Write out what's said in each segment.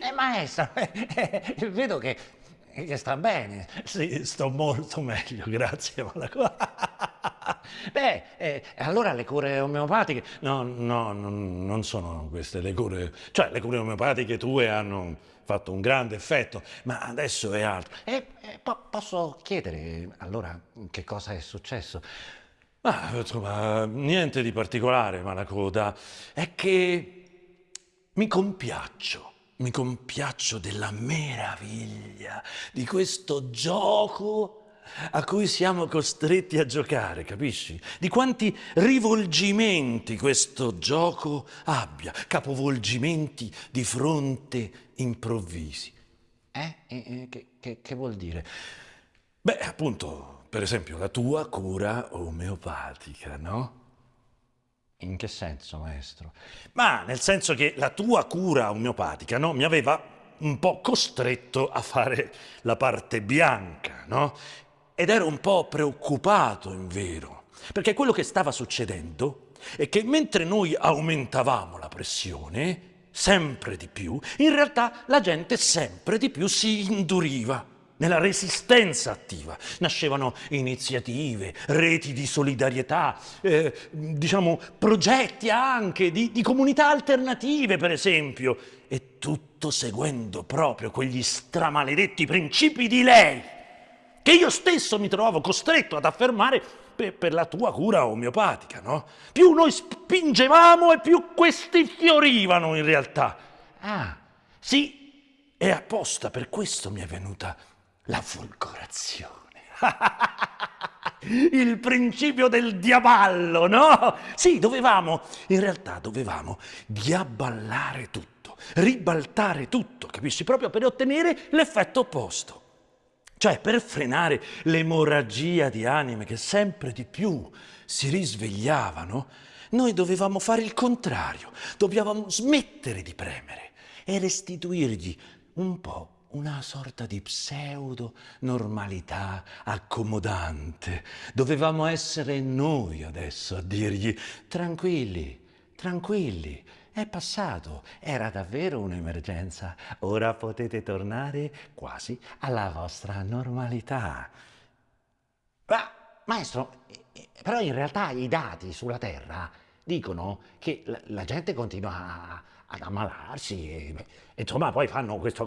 Eh, maestro, eh, eh, vedo che, che sta bene. Sì, sto molto meglio, grazie. Beh, eh, allora le cure omeopatiche... No, no, no, non sono queste le cure... Cioè, le cure omeopatiche tue hanno fatto un grande effetto, ma adesso è altro. Eh, eh, po posso chiedere allora che cosa è successo? Ma insomma, niente di particolare, Malacoda. È che mi compiaccio mi compiaccio della meraviglia di questo gioco a cui siamo costretti a giocare, capisci? Di quanti rivolgimenti questo gioco abbia, capovolgimenti di fronte improvvisi. Eh? eh che, che, che vuol dire? Beh, appunto, per esempio, la tua cura omeopatica, no? In che senso, maestro? Ma nel senso che la tua cura omeopatica no, mi aveva un po' costretto a fare la parte bianca, no? Ed ero un po' preoccupato, in vero, perché quello che stava succedendo è che mentre noi aumentavamo la pressione, sempre di più, in realtà la gente sempre di più si induriva nella resistenza attiva. Nascevano iniziative, reti di solidarietà, eh, diciamo progetti anche di, di comunità alternative, per esempio, e tutto seguendo proprio quegli stramaledetti principi di lei, che io stesso mi trovavo costretto ad affermare per, per la tua cura omeopatica, no? Più noi spingevamo e più questi fiorivano in realtà. Ah, sì, e apposta per questo mi è venuta la folgorazione. Il principio del diaballo, no? Sì, dovevamo, in realtà dovevamo diaballare tutto, ribaltare tutto, capisci? Proprio per ottenere l'effetto opposto. Cioè per frenare l'emorragia di anime che sempre di più si risvegliavano, noi dovevamo fare il contrario, dovevamo smettere di premere e restituirgli un po' una sorta di pseudo normalità accomodante. Dovevamo essere noi adesso a dirgli tranquilli, tranquilli, è passato, era davvero un'emergenza, ora potete tornare quasi alla vostra normalità. Ma, maestro, però in realtà i dati sulla Terra dicono che la gente continua a, ad ammalarsi e, insomma poi fanno questo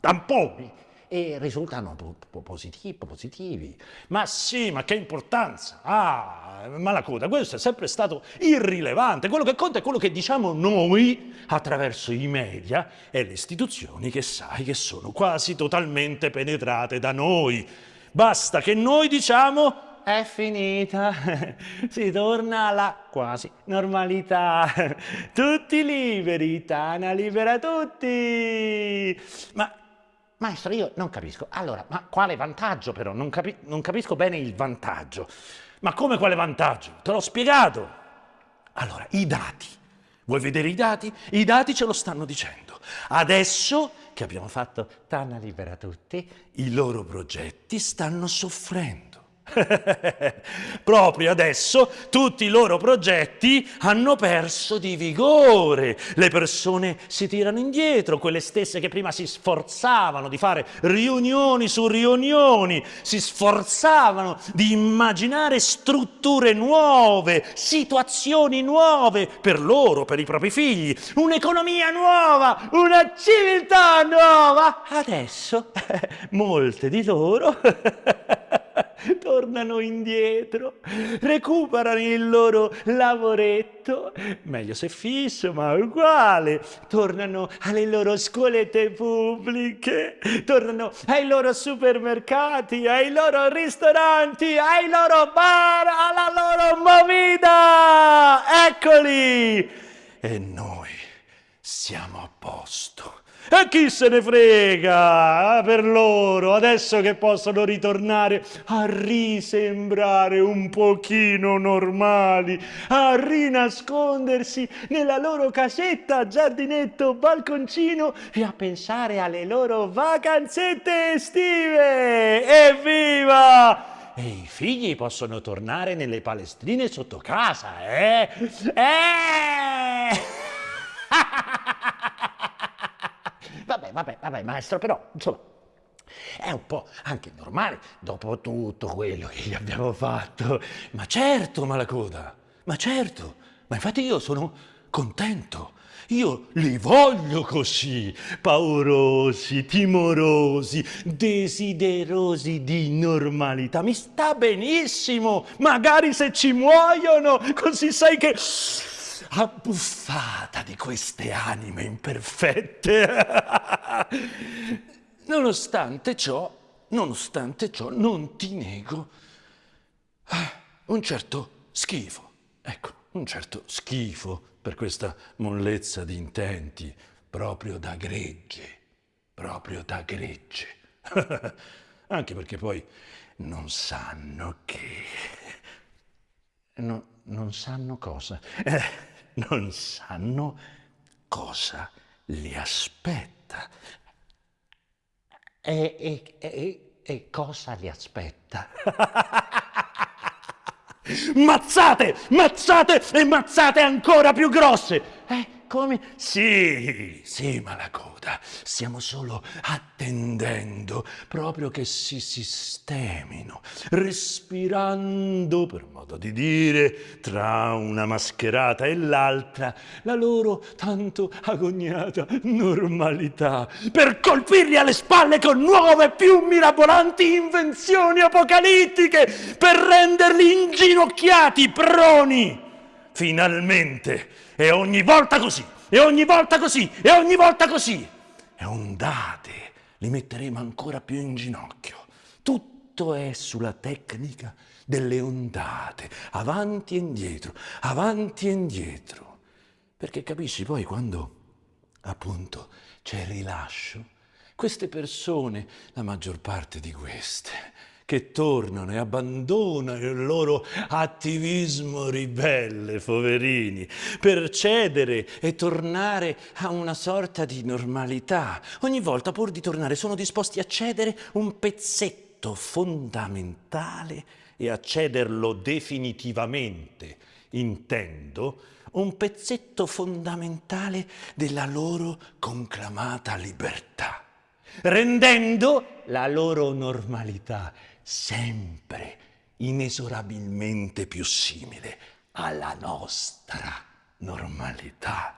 tamponi e risultano positivi, positivi. Ma sì, ma che importanza! Ah, ma la coda, questo è sempre stato irrilevante. Quello che conta è quello che diciamo noi attraverso i media e le istituzioni che sai che sono quasi totalmente penetrate da noi. Basta che noi diciamo è finita, si torna alla quasi normalità, tutti liberi, Tana libera tutti. Ma, maestro, io non capisco. Allora, ma quale vantaggio però? Non, capi non capisco bene il vantaggio. Ma come quale vantaggio? Te l'ho spiegato. Allora, i dati. Vuoi vedere i dati? I dati ce lo stanno dicendo. Adesso che abbiamo fatto Tana libera tutti, i loro progetti stanno soffrendo. Proprio adesso tutti i loro progetti hanno perso di vigore. Le persone si tirano indietro, quelle stesse che prima si sforzavano di fare riunioni su riunioni, si sforzavano di immaginare strutture nuove, situazioni nuove per loro, per i propri figli, un'economia nuova, una civiltà nuova. Adesso molte di loro tornano indietro, recuperano il loro lavoretto, meglio se fisso, ma uguale, tornano alle loro scuolette pubbliche, tornano ai loro supermercati, ai loro ristoranti, ai loro bar, alla loro movida! Eccoli! E noi siamo a posto. E chi se ne frega ah, per loro, adesso che possono ritornare a risembrare un pochino normali, a rinascondersi nella loro casetta, giardinetto, balconcino e a pensare alle loro vacanzette estive. Evviva! e i figli possono tornare nelle palestrine sotto casa, eh? Eh! Vabbè, vabbè, maestro, però, insomma, è un po' anche normale dopo tutto quello che gli abbiamo fatto. Ma certo, Malacoda, ma certo, ma infatti io sono contento. Io li voglio così, paurosi, timorosi, desiderosi di normalità. Mi sta benissimo, magari se ci muoiono, così sai che abbuffata di queste anime imperfette. nonostante ciò, nonostante ciò, non ti nego un certo schifo. Ecco, un certo schifo per questa mollezza di intenti, proprio da gregge, proprio da gregge. Anche perché poi non sanno che... No, non sanno cosa. Non sanno cosa li aspetta. E, e, e, e cosa li aspetta? mazzate, mazzate e mazzate ancora più grosse. Eh, come? Sì, sì, Malacoda, stiamo solo attendendo proprio che si sistemino, respirando, per modo di dire, tra una mascherata e l'altra, la loro tanto agognata normalità, per colpirli alle spalle con nuove più mirabolanti invenzioni apocalittiche, per renderli inginocchiati, proni, finalmente e ogni volta così, e ogni volta così, e ogni volta così. E ondate li metteremo ancora più in ginocchio. Tutto è sulla tecnica delle ondate, avanti e indietro, avanti e indietro. Perché capisci poi quando appunto c'è rilascio, queste persone, la maggior parte di queste, che tornano e abbandonano il loro attivismo ribelle, poverini, per cedere e tornare a una sorta di normalità. Ogni volta, pur di tornare, sono disposti a cedere un pezzetto fondamentale e a cederlo definitivamente, intendo, un pezzetto fondamentale della loro conclamata libertà, rendendo la loro normalità sempre inesorabilmente più simile alla nostra normalità.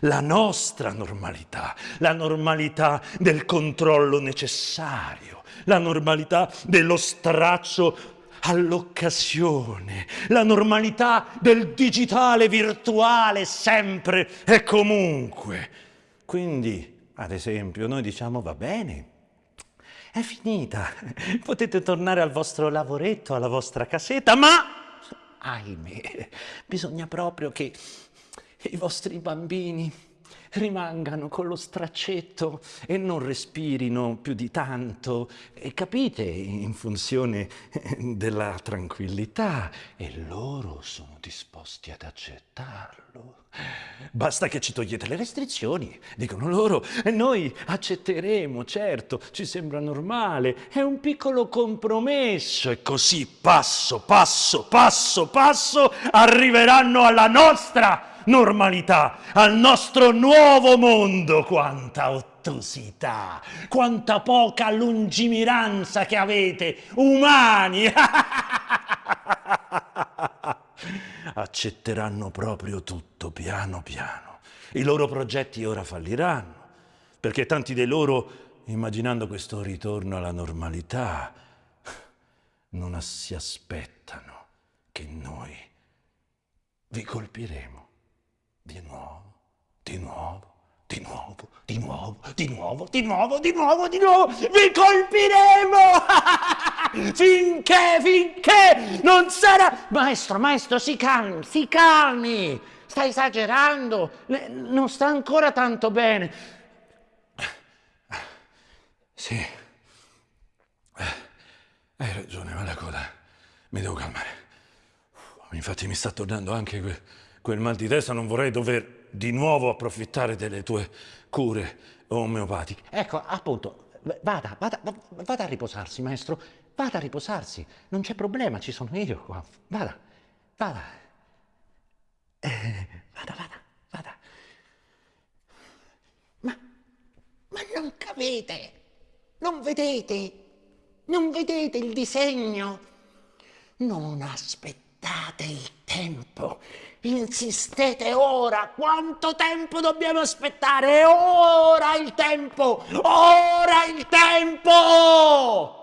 La nostra normalità, la normalità del controllo necessario, la normalità dello straccio all'occasione, la normalità del digitale virtuale sempre e comunque. Quindi, ad esempio, noi diciamo va bene, è finita. Potete tornare al vostro lavoretto, alla vostra casetta, ma, ahimè, bisogna proprio che i vostri bambini rimangano con lo straccetto e non respirino più di tanto, e capite, in funzione della tranquillità, e loro sono disposti ad accettarlo. Basta che ci togliete le restrizioni, dicono loro, e noi accetteremo, certo, ci sembra normale, è un piccolo compromesso, e così passo, passo, passo, passo arriveranno alla nostra normalità, al nostro nuovo mondo. Quanta ottusità, quanta poca lungimiranza che avete, umani! Accetteranno proprio tutto piano piano. I loro progetti ora falliranno, perché tanti dei loro, immaginando questo ritorno alla normalità, non si aspettano che noi vi colpiremo di nuovo, di nuovo, di nuovo, di nuovo, di nuovo, di nuovo, di nuovo, di nuovo, vi colpiremo! finché, finché non sarà... Maestro, maestro, si calmi, si calmi! Sta esagerando, non sta ancora tanto bene. Sì, hai ragione, ma la coda, mi devo calmare. Infatti mi sta tornando anche que quel mal di testa, non vorrei dover di nuovo approfittare delle tue cure omeopatiche. Ecco, appunto, vada, vada, vada a riposarsi, maestro. vada a riposarsi, non c'è problema, ci sono io qua. Vada, vada. Eh, vada, vada, vada. Ma, ma non capite, non vedete, non vedete il disegno? Non aspettate il tempo, insistete ora. Quanto tempo dobbiamo aspettare? Ora il tempo, ora il tempo!